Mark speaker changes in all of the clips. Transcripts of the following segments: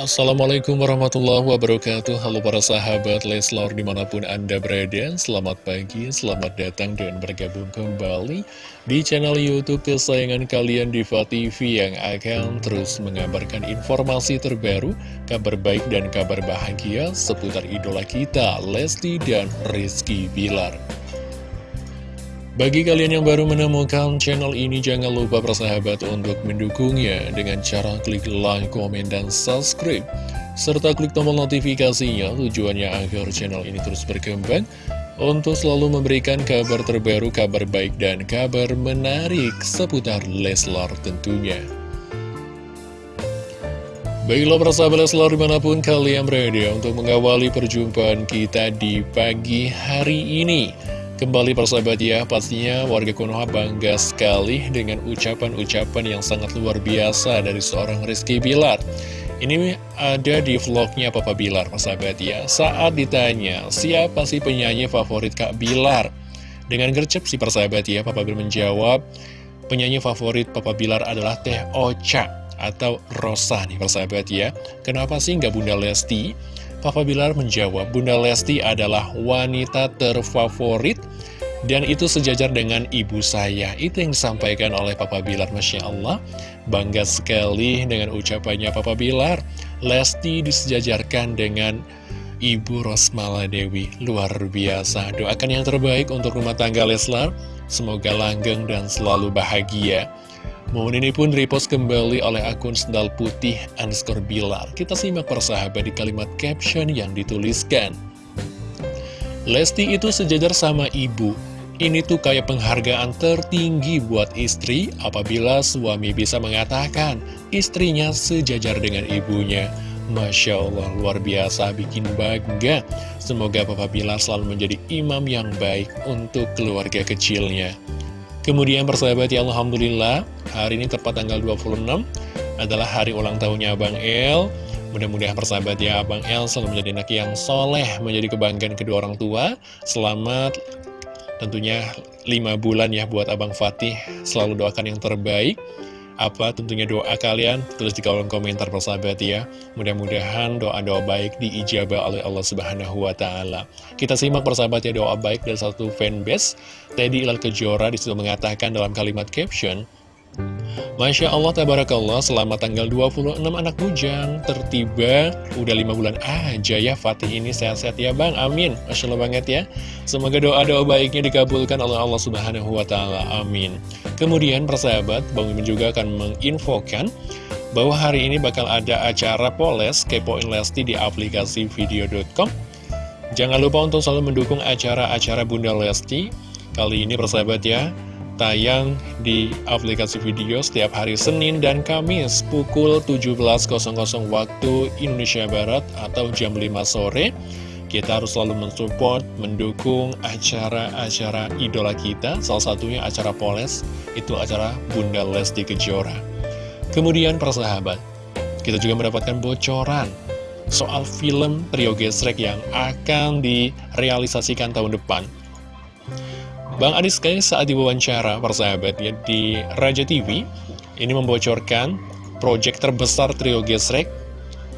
Speaker 1: Assalamualaikum warahmatullahi wabarakatuh. Halo para sahabat Leslor di mana pun anda berada. Selamat pagi, selamat datang dan bergabung kembali Di channel Youtube kesayangan kalian Diva TV Yang akan terus mengabarkan informasi terbaru Kabar baik dan kabar bahagia Seputar idola kita Lesti dan Rizky Bilar bagi kalian yang baru menemukan channel ini, jangan lupa bersahabat untuk mendukungnya dengan cara klik like, komen, dan subscribe. Serta klik tombol notifikasinya tujuannya agar channel ini terus berkembang untuk selalu memberikan kabar terbaru, kabar baik, dan kabar menarik seputar Leslar tentunya. Baiklah persahabat Leslar di mana pun kalian berada untuk mengawali perjumpaan kita di pagi hari ini. Kembali persahabat ya, pastinya warga Konoha bangga sekali dengan ucapan-ucapan yang sangat luar biasa dari seorang Rizky Bilar. Ini ada di vlognya Papa Bilar, persahabat ya. Saat ditanya, siapa sih penyanyi favorit Kak Bilar? Dengan gercep si persahabat ya, Papa Bilar menjawab, penyanyi favorit Papa Bilar adalah Teh Ocha atau Rosa nih persahabat ya. Kenapa sih nggak Bunda Lesti? Papa Bilar menjawab, Bunda Lesti adalah wanita terfavorit dan itu sejajar dengan ibu saya. Itu yang disampaikan oleh Papa Bilar, Masya Allah. Bangga sekali dengan ucapannya Papa Bilar. Lesti disejajarkan dengan Ibu Rosmala Dewi. Luar biasa. Doakan yang terbaik untuk rumah tangga Leslar. Semoga langgeng dan selalu bahagia. Momen ini pun repost kembali oleh akun sendal putih underscore Bilar. Kita simak persahabat di kalimat caption yang dituliskan. Lesti itu sejajar sama ibu. Ini tuh kayak penghargaan tertinggi buat istri apabila suami bisa mengatakan istrinya sejajar dengan ibunya. Masya Allah, luar biasa, bikin bangga. Semoga Papa Bilar selalu menjadi imam yang baik untuk keluarga kecilnya. Kemudian persahabat ya Alhamdulillah Hari ini tepat tanggal 26 Adalah hari ulang tahunnya Abang El. Mudah-mudahan persahabat ya Abang El selalu menjadi anak yang soleh Menjadi kebanggaan kedua orang tua. Selamat tentunya 5 bulan ya buat Abang Fatih. Selalu doakan yang terbaik apa tentunya doa kalian tulis di kolom komentar persahabat ya. Mudah-mudahan doa-doa baik diijabah oleh Allah Subhanahu Wa Taala. Kita simak persahabat ya doa baik dari satu fanbase Teddy Ilal Kejora di situ mengatakan dalam kalimat caption Masya Allah, Tabarakallah, selamat tanggal 26 anak bujang Tertiba, udah 5 bulan aja ya Fatih ini sehat-sehat ya Bang, amin. Masya Allah banget ya. Semoga doa-doa baiknya dikabulkan oleh Allah Subhanahu Wa Taala. amin. Kemudian persahabat, Bang Mimin juga akan menginfokan bahwa hari ini bakal ada acara Poles Kepoin Lesti di aplikasi video.com Jangan lupa untuk selalu mendukung acara-acara Bunda Lesti. Kali ini persahabat ya tayang di aplikasi video setiap hari Senin dan Kamis pukul 17.00 waktu Indonesia Barat atau jam 5 sore. Kita harus selalu mensupport, mendukung acara-acara idola kita, salah satunya acara Poles, itu acara Bunda Lesti Kejora. Kemudian persahabat, kita juga mendapatkan bocoran soal film Trio Gesrek yang akan direalisasikan tahun depan. Bang Adis Kai saat diwawancara persahabatnya di Raja TV ini membocorkan proyek terbesar trio Gesrek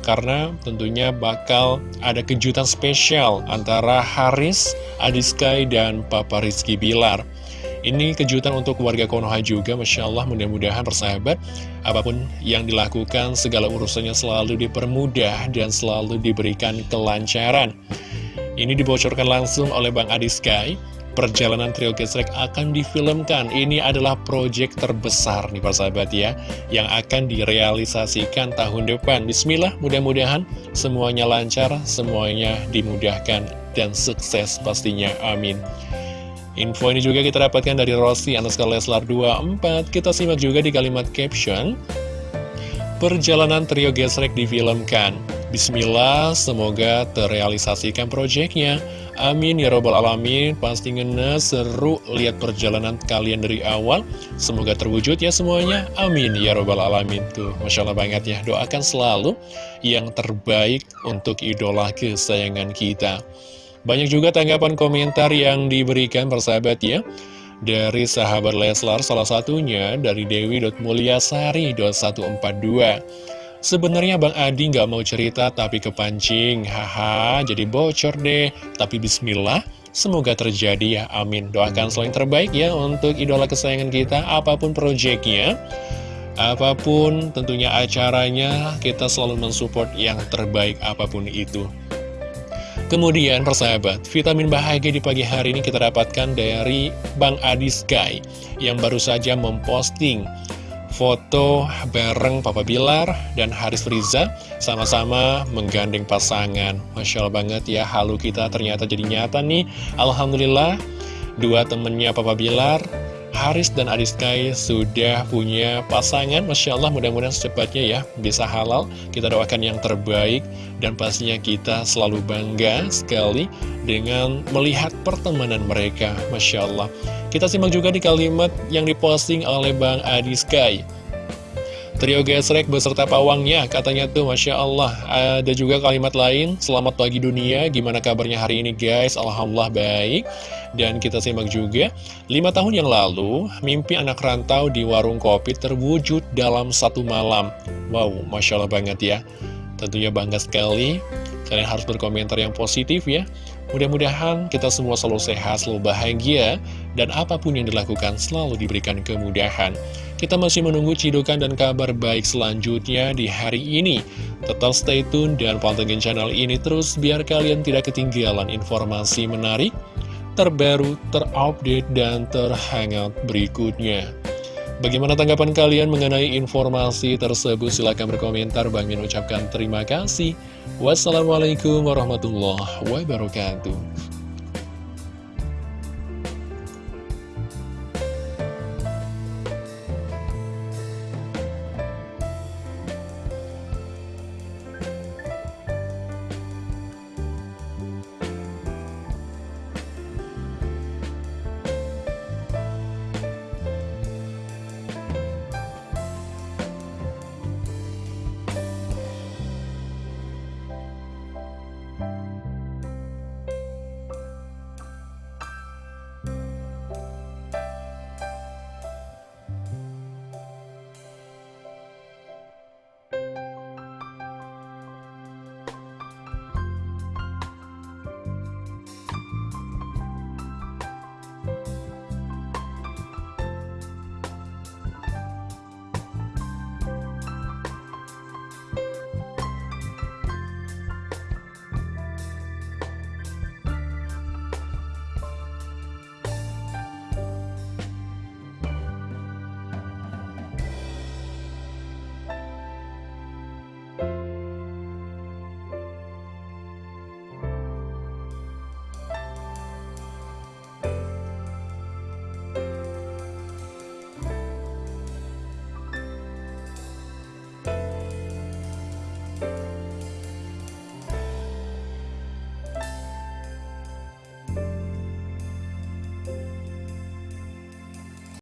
Speaker 1: karena tentunya bakal ada kejutan spesial antara Haris, Adiskai, dan Papa Rizky Bilar. Ini kejutan untuk warga Konoha juga, Masya Allah mudah-mudahan persahabat, apa pun yang dilakukan, segala urusannya selalu dipermudah dan selalu diberikan kelancaran. Ini dibocorkan langsung oleh Bang Adiskai perjalanan trio gesrek akan difilmkan. Ini adalah proyek terbesar nih Pak sahabat ya, yang akan direalisasikan tahun depan. Bismillah, mudah-mudahan semuanya lancar, semuanya dimudahkan dan sukses pastinya. Amin. Info ini juga kita dapatkan dari Rossi Anaska Leslar 24. Kita simak juga di kalimat caption. Perjalanan trio gesrek difilmkan. Bismillah, semoga terrealisasikan proyeknya. Amin ya robbal alamin. Pasti ngenes seru lihat perjalanan kalian dari awal. Semoga terwujud ya semuanya. Amin ya robbal alamin. Tuh Masya Allah banget ya. Doakan selalu yang terbaik untuk idola kesayangan kita. Banyak juga tanggapan komentar yang diberikan persahabat ya. Dari sahabat Leslar salah satunya dari Dewi.mulyasari.142 Sebenarnya Bang Adi nggak mau cerita tapi kepancing, haha jadi bocor deh. Tapi bismillah, semoga terjadi ya, amin. Doakan selalu yang terbaik ya untuk idola kesayangan kita, apa pun proyeknya. Apa pun tentunya acaranya, kita selalu mensupport yang terbaik apa pun itu. Kemudian persahabat, vitamin bahagia di pagi hari ini kita dapatkan dari Bang Adi Sky yang baru saja memposting foto bareng Papa Bilar dan Haris Riza sama-sama menggandeng pasangan. Masya Allah banget ya, halu kita ternyata jadi nyata nih. Alhamdulillah, dua temennya Papa Bilar, Haris dan Adiskai sudah punya pasangan. Masya Allah, mudah-mudahan secepatnya ya bisa halal. Kita doakan yang terbaik dan pastinya kita selalu bangga sekali dengan melihat pertemanan mereka. Masya Allah. Kita simak juga di kalimat yang diposting oleh Bang Adi Sky. Trio gesrek beserta pawangnya, katanya tuh Masya Allah. Ada juga kalimat lain, selamat pagi dunia, gimana kabarnya hari ini guys? Alhamdulillah baik. Dan kita simak juga, lima tahun yang lalu, mimpi anak rantau di warung kopi terwujud dalam satu malam. Wow, Masya Allah banget ya. Tentunya bangga sekali, kalian harus berkomentar yang positif ya. Mudah-mudahan kita semua selalu sehat, selalu bahagia, dan apa pun yang dilakukan selalu diberikan kemudahan. Kita masih menunggu cidukan dan kabar baik selanjutnya di hari ini. Tetap stay tune dan pantengin channel ini terus biar kalian tidak ketinggalan informasi menarik, terbaru, terupdate, dan terhangat berikutnya. Bagaimana tanggapan kalian mengenai informasi tersebut? Silahkan berkomentar. Bang Min ucapkan terima kasih. Wassalamualaikum warahmatullahi wabarakatuh.